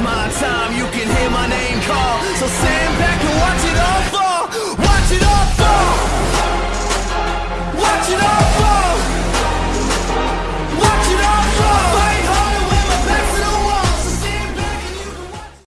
my time.